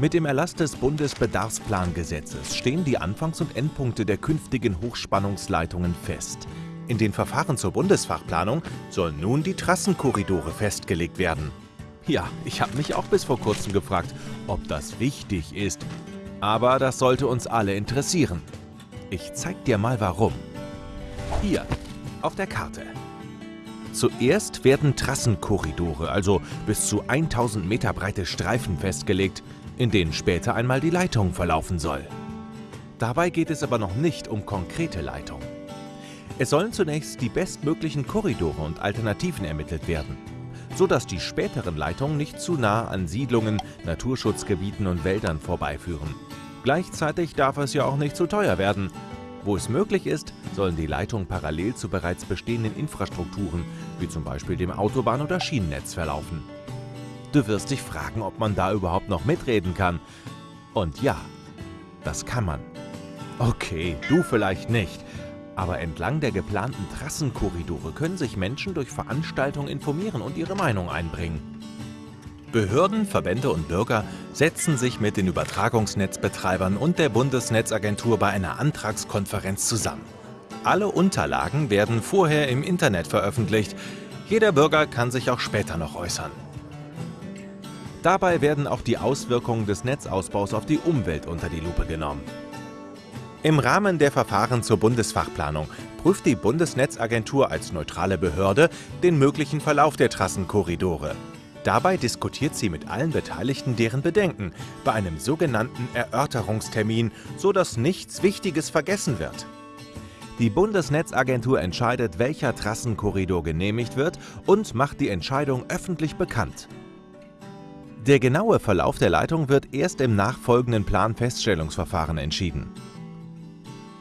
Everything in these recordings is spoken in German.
Mit dem Erlass des Bundesbedarfsplangesetzes stehen die Anfangs- und Endpunkte der künftigen Hochspannungsleitungen fest. In den Verfahren zur Bundesfachplanung sollen nun die Trassenkorridore festgelegt werden. Ja, ich habe mich auch bis vor kurzem gefragt, ob das wichtig ist. Aber das sollte uns alle interessieren. Ich zeig dir mal warum. Hier, auf der Karte. Zuerst werden Trassenkorridore, also bis zu 1000 Meter breite Streifen festgelegt, in denen später einmal die Leitung verlaufen soll. Dabei geht es aber noch nicht um konkrete Leitung. Es sollen zunächst die bestmöglichen Korridore und Alternativen ermittelt werden, so dass die späteren Leitungen nicht zu nah an Siedlungen, Naturschutzgebieten und Wäldern vorbeiführen. Gleichzeitig darf es ja auch nicht zu teuer werden. Wo es möglich ist, sollen die Leitungen parallel zu bereits bestehenden Infrastrukturen, wie zum Beispiel dem Autobahn- oder Schienennetz, verlaufen. Du wirst dich fragen, ob man da überhaupt noch mitreden kann. Und ja, das kann man. Okay, du vielleicht nicht. Aber entlang der geplanten Trassenkorridore können sich Menschen durch Veranstaltungen informieren und ihre Meinung einbringen. Behörden, Verbände und Bürger setzen sich mit den Übertragungsnetzbetreibern und der Bundesnetzagentur bei einer Antragskonferenz zusammen. Alle Unterlagen werden vorher im Internet veröffentlicht. Jeder Bürger kann sich auch später noch äußern. Dabei werden auch die Auswirkungen des Netzausbaus auf die Umwelt unter die Lupe genommen. Im Rahmen der Verfahren zur Bundesfachplanung prüft die Bundesnetzagentur als neutrale Behörde den möglichen Verlauf der Trassenkorridore. Dabei diskutiert sie mit allen Beteiligten deren Bedenken bei einem sogenannten Erörterungstermin, so dass nichts Wichtiges vergessen wird. Die Bundesnetzagentur entscheidet, welcher Trassenkorridor genehmigt wird und macht die Entscheidung öffentlich bekannt. Der genaue Verlauf der Leitung wird erst im nachfolgenden Planfeststellungsverfahren entschieden.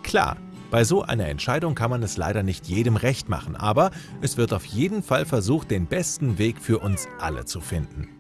Klar, bei so einer Entscheidung kann man es leider nicht jedem recht machen, aber es wird auf jeden Fall versucht, den besten Weg für uns alle zu finden.